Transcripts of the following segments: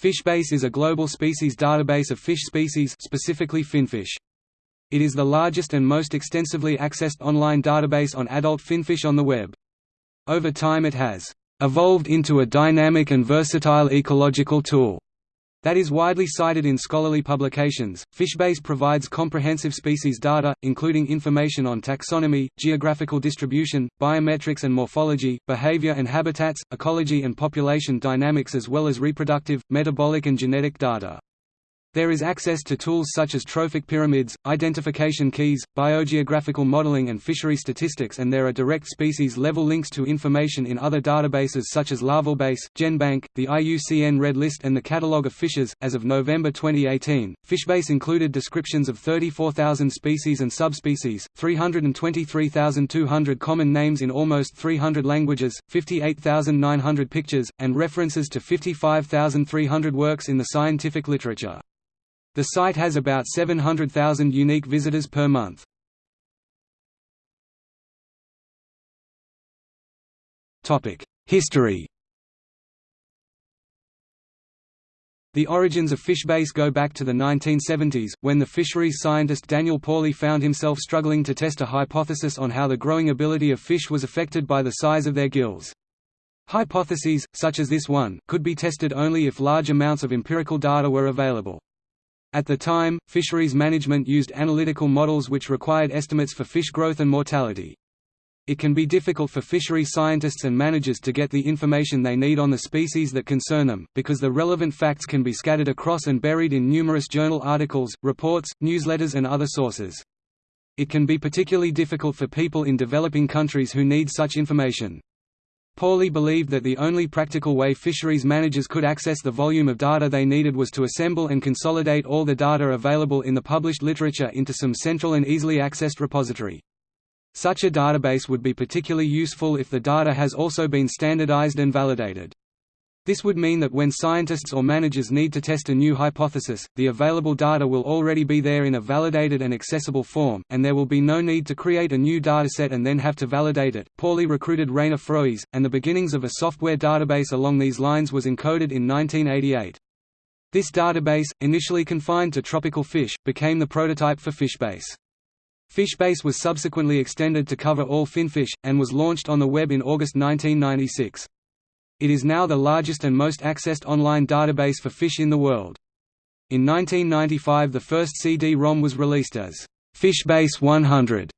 FishBase is a global species database of fish species specifically finfish. It is the largest and most extensively accessed online database on adult finfish on the web. Over time it has evolved into a dynamic and versatile ecological tool that is widely cited in scholarly publications. Fishbase provides comprehensive species data, including information on taxonomy, geographical distribution, biometrics and morphology, behavior and habitats, ecology and population dynamics as well as reproductive, metabolic and genetic data. There is access to tools such as trophic pyramids, identification keys, biogeographical modeling and fishery statistics and there are direct species-level links to information in other databases such as Larvalbase, GenBank, the IUCN Red List and the Catalogue of Fishes. As of November 2018, Fishbase included descriptions of 34,000 species and subspecies, 323,200 common names in almost 300 languages, 58,900 pictures, and references to 55,300 works in the scientific literature. The site has about 700,000 unique visitors per month. History The origins of Fishbase go back to the 1970s, when the fisheries scientist Daniel Pauly found himself struggling to test a hypothesis on how the growing ability of fish was affected by the size of their gills. Hypotheses, such as this one, could be tested only if large amounts of empirical data were available. At the time, fisheries management used analytical models which required estimates for fish growth and mortality. It can be difficult for fishery scientists and managers to get the information they need on the species that concern them, because the relevant facts can be scattered across and buried in numerous journal articles, reports, newsletters and other sources. It can be particularly difficult for people in developing countries who need such information. Pauly believed that the only practical way fisheries managers could access the volume of data they needed was to assemble and consolidate all the data available in the published literature into some central and easily accessed repository. Such a database would be particularly useful if the data has also been standardized and validated. This would mean that when scientists or managers need to test a new hypothesis, the available data will already be there in a validated and accessible form, and there will be no need to create a new dataset and then have to validate it. Pauly recruited Rainer Froese, and the beginnings of a software database along these lines was encoded in 1988. This database, initially confined to tropical fish, became the prototype for Fishbase. Fishbase was subsequently extended to cover all finfish, and was launched on the web in August 1996. It is now the largest and most accessed online database for fish in the world. In 1995 the first CD-ROM was released as Fishbase 100.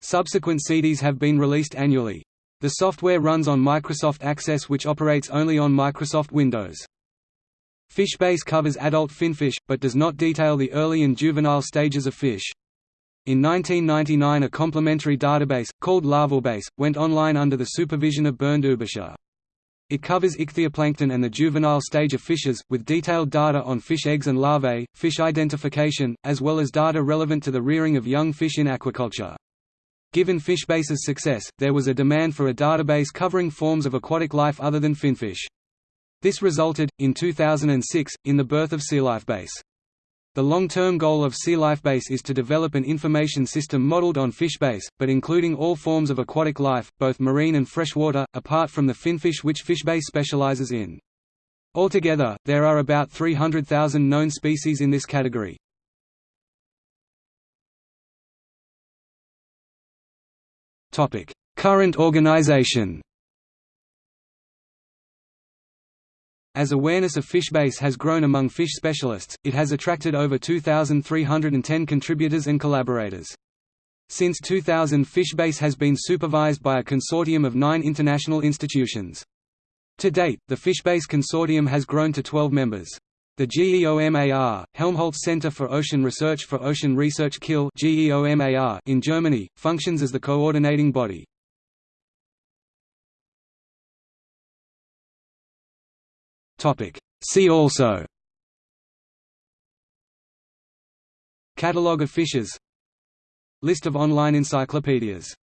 Subsequent CDs have been released annually. The software runs on Microsoft Access which operates only on Microsoft Windows. Fishbase covers adult finfish, but does not detail the early and juvenile stages of fish. In 1999 a complementary database, called Larvalbase, went online under the supervision of Bernd Ueberschär. It covers ichthyoplankton and the juvenile stage of fishes, with detailed data on fish eggs and larvae, fish identification, as well as data relevant to the rearing of young fish in aquaculture. Given Fishbase's success, there was a demand for a database covering forms of aquatic life other than finfish. This resulted, in 2006, in the birth of SeaLifeBase. The long-term goal of Sea Life Base is to develop an information system modeled on Fishbase, but including all forms of aquatic life, both marine and freshwater, apart from the finfish which Fishbase specializes in. Altogether, there are about 300,000 known species in this category. Current organization As awareness of Fishbase has grown among fish specialists, it has attracted over 2,310 contributors and collaborators. Since 2000 Fishbase has been supervised by a consortium of nine international institutions. To date, the Fishbase consortium has grown to 12 members. The GEOMAR, Helmholtz Center for Ocean Research for Ocean Research Kiel in Germany, functions as the coordinating body. See also. Catalogue of fishes. List of online encyclopedias